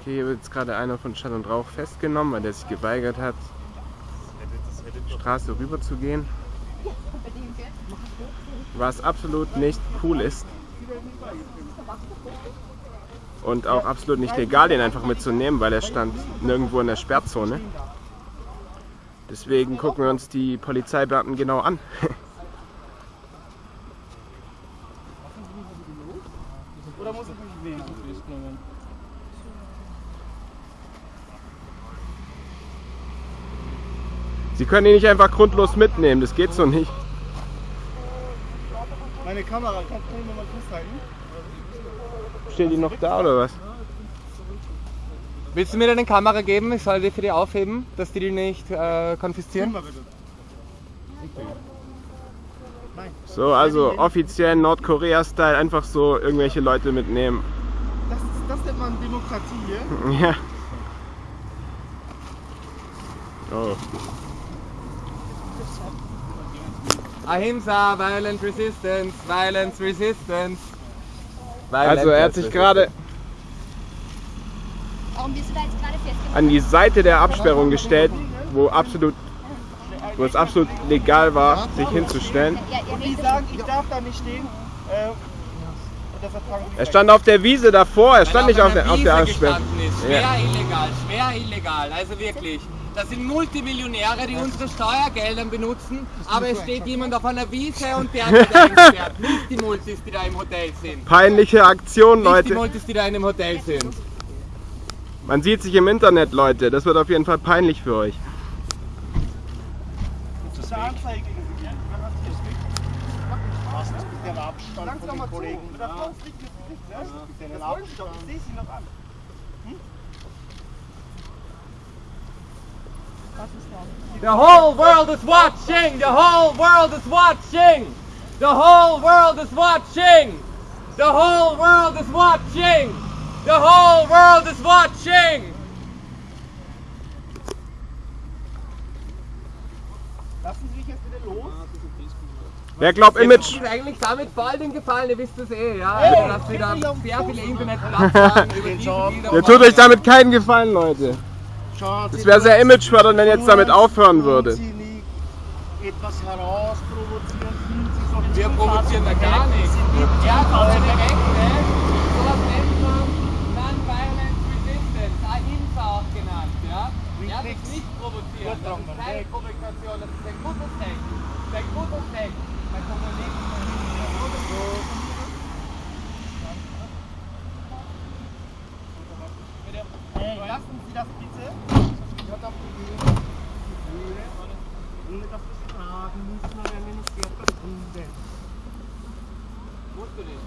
Okay, hier wird jetzt gerade einer von Schall und Rauch festgenommen, weil der sich geweigert hat, die Straße rüber zu gehen. Was absolut nicht cool ist. Und auch absolut nicht legal, den einfach mitzunehmen, weil er stand nirgendwo in der Sperrzone. Deswegen gucken wir uns die Polizeibeamten genau an. Oder muss ich mich wegen Sie können ihn nicht einfach grundlos mitnehmen, das geht so nicht. Meine Kamera, kann kann ich mir mal festhalten? Steht die noch da oder was? Willst du mir deine Kamera geben? Ich soll die für dich aufheben, dass die die nicht äh, konfiszieren? So, also offiziell Nordkorea-Style einfach so irgendwelche Leute mitnehmen. Das, ist, das nennt man Demokratie hier. Ja. Oh. Ahimsa, Violent Resistance, Violence Resistance. Violent Also er hat sich gerade an die Seite der Absperrung gestellt, wo absolut wo es absolut legal war, sich hinzustellen. Ja, ihr Und die redet sagen, ich darf da nicht stehen. Und deshalb fragen sie Er stand auf der Wiese davor, er stand nicht auf der, auf der Absperrung. Ist. Ja. Schwer illegal, schwer illegal. Also wirklich. Das sind Multimillionäre, die unsere Steuergelder benutzen, aber es steht jemand auf einer Wiese und der wird eingesperrt. Nicht die Multis, die da im Hotel sind. Peinliche Aktion, Nicht die Leute. Multis, die da in dem Hotel sind. Man sieht sich im Internet, Leute. Das wird auf jeden Fall peinlich für euch. Das ist eine Anzeige gegen sie. Der Langsam mal zu. Kollegen? Da vorne liegt jetzt nicht, ne? Ich sehe sie noch an. The whole world is watching! The whole world is watching! The whole world is watching! The whole world is watching! The whole world is watching! Lassen Sie mich jetzt bitte los. Wer glaubt Image? Ist eigentlich damit voll den Gefallen, ihr wisst es eh, ja? Also, dass wir da sehr viele Internetplattformen über Bilder Ihr tut euch damit keinen Gefallen, Leute. Es wäre sehr imagefördernd, wenn jetzt damit aufhören. Sie nicht etwas. Fühlen Sie so Wir provozieren da gar nichts. Er hat auch seine Rechte. Sowas nennt man Non-Violent Resistance, Ahimsa auch genannt. Ja? Hat sich nicht provoziert. Das ist keine Provokation, das ist ein gutes Recht. Das ist ein gutes Recht. Bei Kommunisten ist ein gutes Recht. Hey, lassen Sie das bitte. Hört auf die Höhe. Ohne dass wir Sie fragen müssen, dann werden wir nicht sehr verschwunden. Musst du nicht.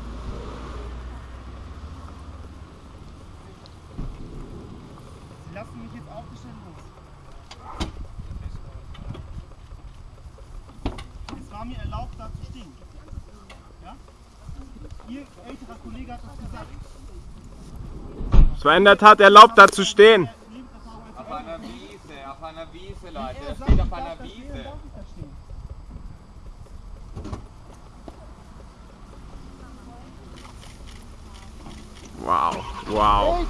Sie lassen mich jetzt aufgestellt los. Es war mir erlaubt, da zu stehen. Ja? Ihr älterer Kollege hat das gesagt. Es war in der Tat erlaubt, da zu stehen. Auf einer Wiese, auf einer Wiese, Leute. Er steht auf einer Wiese. Wow, wow,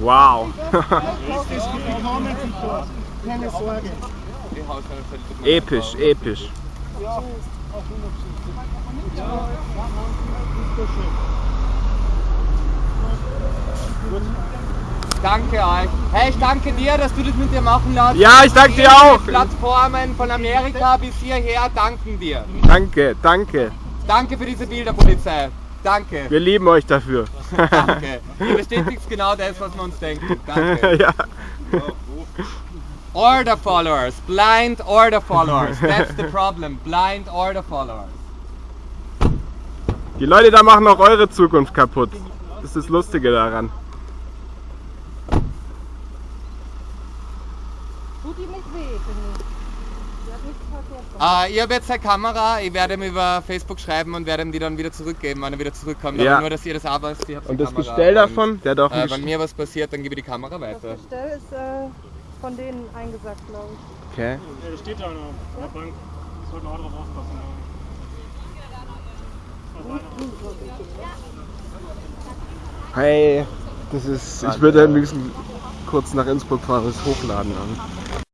wow. Episch, episch. Ja, auch 100 Ja, ist doch Danke euch. Hey, ich danke dir, dass du das mit dir machen lässt. Ja, ich danke dir auch. Plattformen von Amerika bis hierher danken dir. Danke, danke. Danke für diese Bilderpolizei. Danke. Wir lieben euch dafür. Danke. Ihr bestätigt genau das, was wir uns denken. Danke. ja. Order followers, blind order followers. That's the problem. Blind order followers. Die Leute da machen auch eure Zukunft kaputt. Das ist das Lustige daran. Tut ihm nicht weh, finde ich. Der hat gemacht. Ah, ich habe jetzt eine Kamera, ich werde ihm über Facebook schreiben und werde ihm die dann wieder zurückgeben, wenn er wieder zurückkommt. Ja. Aber nur, dass ihr das auch wisst, ich habe Und das Kamera Gestell und, davon, der ein Äh, wenn mir was passiert, dann gebe ich die Kamera weiter. Das Gestell ist äh, von denen eingesackt, glaube ich. Okay. Ja, das steht da an der Bank. Die sollten auch drauf aufpassen. Hey. Das ist, ich würde am liebsten kurz nach Innsbruck fahren und es hochladen dann.